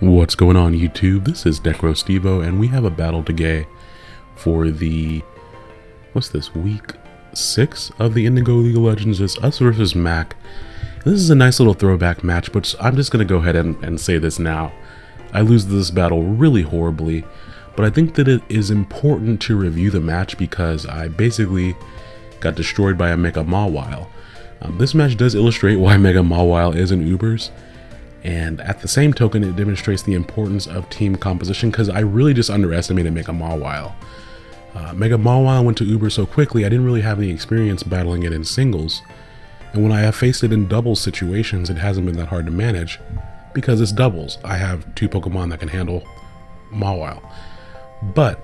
What's going on YouTube? This is Necro Stevo and we have a battle today for the what's this week six of the Indigo League of Legends is us versus Mac. This is a nice little throwback match, but I'm just gonna go ahead and, and say this now. I lose this battle really horribly, but I think that it is important to review the match because I basically got destroyed by a Mega Mawile. Um, this match does illustrate why Mega Mawile is in Ubers, and at the same token, it demonstrates the importance of team composition because I really just underestimated Mega Mawile. Uh, Mega Mawile went to Uber so quickly, I didn't really have any experience battling it in singles. And when I have faced it in doubles situations, it hasn't been that hard to manage because it's doubles. I have two Pokemon that can handle Mawile. But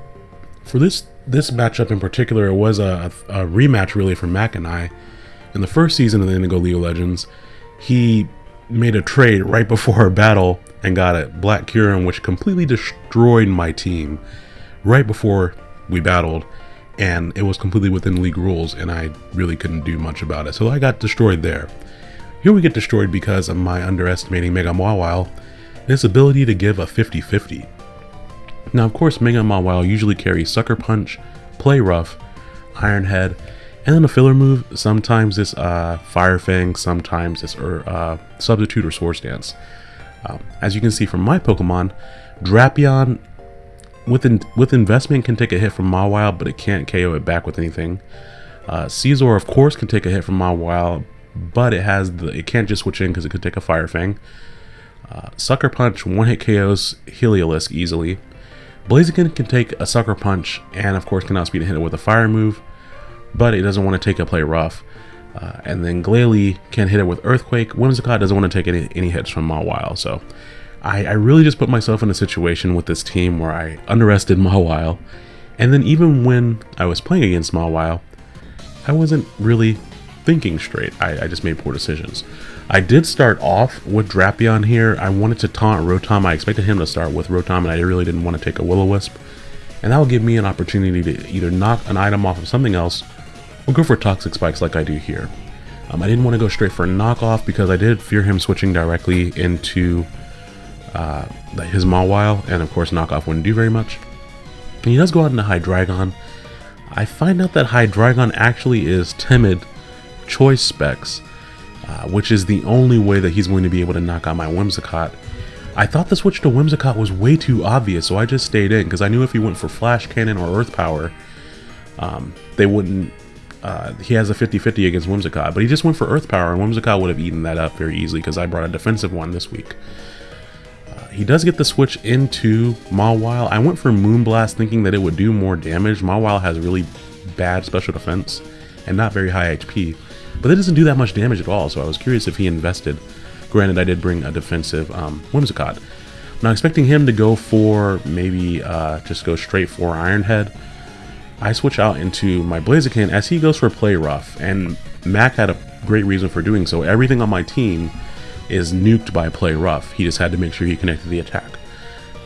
for this this matchup in particular, it was a, a rematch really for Mac and I. In the first season of the Indigo League of Legends, he made a trade right before a battle and got a Black Kyurem, which completely destroyed my team right before we battled. And it was completely within league rules, and I really couldn't do much about it. So I got destroyed there. Here we get destroyed because of my underestimating Mega Mawile and ability to give a 50-50. Now, of course, Mega Mawile usually carries Sucker Punch, Play Rough, Iron Head, and then a filler move, sometimes it's uh, Fire Fang, sometimes it's er, uh, Substitute or Swords Dance. Um, as you can see from my Pokemon, Drapion with, in, with investment can take a hit from Mawile, but it can't KO it back with anything. Uh, Scizor, of course, can take a hit from Mawile, but it has the it can't just switch in because it could take a Fire Fang. Uh, Sucker Punch one-hit KOs Heliolisk easily. Blaziken can take a Sucker Punch and of course can outspeed a hit with a Fire move but it doesn't want to take a play rough. Uh, and then Glalie can hit it with Earthquake. Whimsicott doesn't want to take any, any hits from Mawile. So I, I, really just put myself in a situation with this team where I underestimated Mawile. And then even when I was playing against Mawile, I wasn't really thinking straight. I, I just made poor decisions. I did start off with Drapion here. I wanted to taunt Rotom. I expected him to start with Rotom, and I really didn't want to take a Will-O-Wisp. And that would give me an opportunity to either knock an item off of something else We'll go for Toxic Spikes like I do here. Um, I didn't want to go straight for knockoff because I did fear him switching directly into uh, his Mawile, and of course knockoff wouldn't do very much. And he does go out into Hydreigon. I find out that Hydreigon actually is timid choice specs, uh, which is the only way that he's going to be able to knock out my Whimsicott. I thought the switch to Whimsicott was way too obvious, so I just stayed in, because I knew if he went for Flash Cannon or Earth Power, um, they wouldn't uh, he has a 50-50 against Whimsicott, but he just went for Earth Power, and Whimsicott would have eaten that up very easily because I brought a defensive one this week. Uh, he does get the switch into Mawile. I went for Moonblast thinking that it would do more damage. Mawile has really bad special defense and not very high HP, but it doesn't do that much damage at all, so I was curious if he invested. Granted, I did bring a defensive um, Whimsicott. Now expecting him to go for maybe uh, just go straight for Iron Head, I switch out into my Blaziken as he goes for play rough, and Mac had a great reason for doing so. Everything on my team is nuked by play rough. He just had to make sure he connected the attack.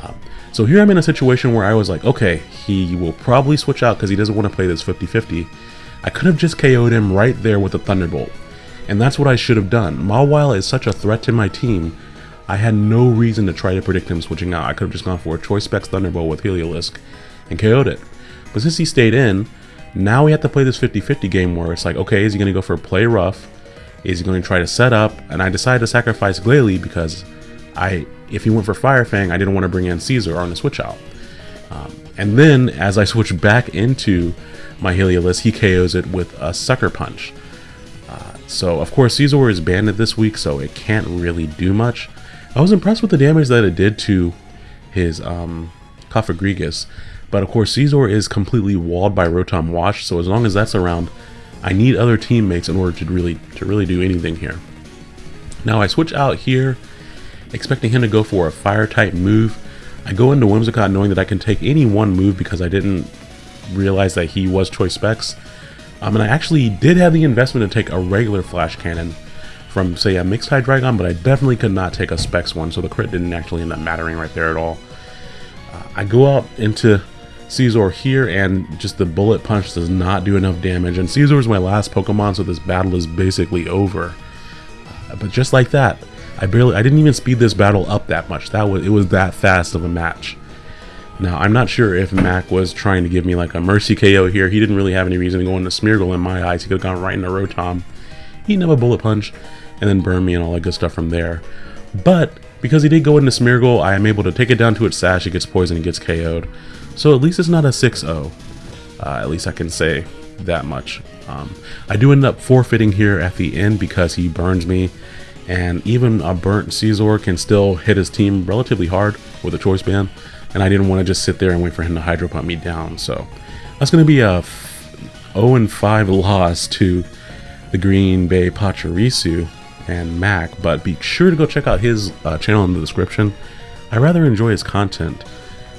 Um, so here I'm in a situation where I was like, okay, he will probably switch out because he doesn't want to play this 50-50. I could have just KO'd him right there with a Thunderbolt. And that's what I should have done. Mawile is such a threat to my team, I had no reason to try to predict him switching out. I could have just gone for a Choice Specs Thunderbolt with Heliolisk and KO'd it. But since he stayed in, now we have to play this 50-50 game where it's like, okay, is he going to go for play rough? Is he going to try to set up? And I decided to sacrifice Glalie because I, if he went for Fire Fang, I didn't want to bring in Scizor on the switch out. Um, and then as I switch back into my Heliolisk, he KOs it with a Sucker Punch. Uh, so of course Scizor is banded this week, so it can't really do much. I was impressed with the damage that it did to his um. But of course, Scizor is completely walled by Rotom Wash, so as long as that's around, I need other teammates in order to really to really do anything here. Now I switch out here, expecting him to go for a fire type move. I go into Whimsicott knowing that I can take any one move because I didn't realize that he was choice specs. Um, and I actually did have the investment to take a regular flash cannon from say a mixed Hydreigon, but I definitely could not take a specs one, so the crit didn't actually end up mattering right there at all. Uh, I go out into Scizor here, and just the bullet punch does not do enough damage. And Scizor is my last Pokemon, so this battle is basically over. Uh, but just like that, I barely, I didn't even speed this battle up that much. That was, it was that fast of a match. Now, I'm not sure if Mac was trying to give me like a mercy KO here. He didn't really have any reason to go into Smeargle in my eyes. He could have gone right into Rotom, eaten up a bullet punch, and then burn me and all that good stuff from there. But because he did go into Smeargle, I am able to take it down to its sash. It gets poisoned it gets KO'd. So at least it's not a 6-0. Uh, at least I can say that much. Um, I do end up forfeiting here at the end because he burns me. And even a burnt Scizor can still hit his team relatively hard with a choice band and I didn't want to just sit there and wait for him to hydro pump me down. So that's going to be a 0 and 5 loss to the Green Bay Pachirisu and Mac, but be sure to go check out his uh, channel in the description. I rather enjoy his content,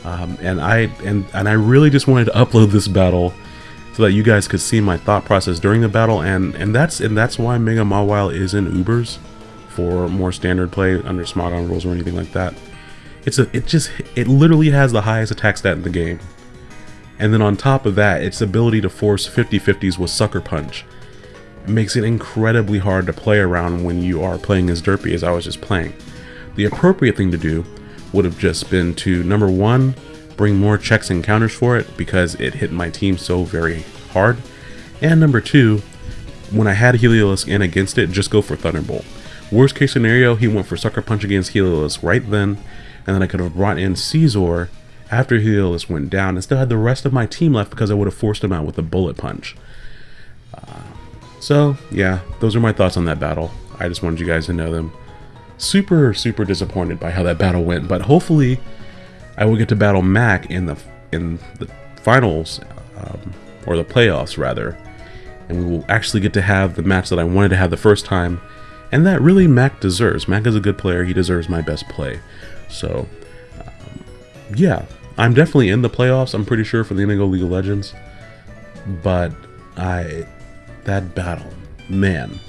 um, and I and and I really just wanted to upload this battle so that you guys could see my thought process during the battle, and and that's and that's why Mega Mawile is in Ubers for more standard play under Smogon rules or anything like that. It's a, it just, it literally has the highest attack stat in the game. And then on top of that, its ability to force 50-50s with Sucker Punch makes it incredibly hard to play around when you are playing as Derpy as I was just playing. The appropriate thing to do would have just been to, number one, bring more checks and counters for it because it hit my team so very hard. And number two, when I had Heliolisk in against it, just go for Thunderbolt. Worst case scenario, he went for Sucker Punch against Heliolisk right then, and then I could have brought in Scizor after Heliolisk went down and still had the rest of my team left because I would have forced him out with a bullet punch. Uh, so, yeah, those are my thoughts on that battle. I just wanted you guys to know them. Super, super disappointed by how that battle went, but hopefully I will get to battle Mac in the in the finals, um, or the playoffs rather, and we will actually get to have the match that I wanted to have the first time, and that really Mac deserves. Mac is a good player, he deserves my best play. So, um, yeah, I'm definitely in the playoffs. I'm pretty sure for the Indigo League of Legends, but I that battle, man,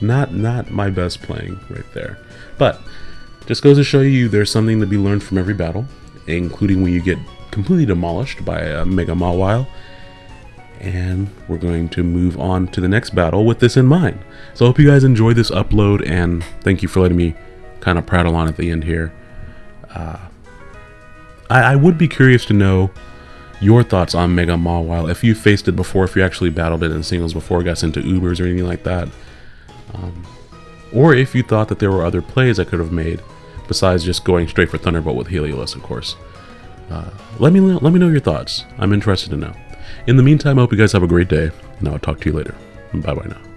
not not my best playing right there. But just goes to show you there's something to be learned from every battle, including when you get completely demolished by a Mega Mawile. And we're going to move on to the next battle with this in mind. So I hope you guys enjoyed this upload, and thank you for letting me kind of prattle on at the end here. Uh, I, I, would be curious to know your thoughts on Mega Mawile, if you faced it before, if you actually battled it in singles before, got into Ubers or anything like that. Um, or if you thought that there were other plays I could have made, besides just going straight for Thunderbolt with Heliolisk, of course. Uh, let me let me know your thoughts. I'm interested to know. In the meantime, I hope you guys have a great day, and I'll talk to you later. Bye bye now.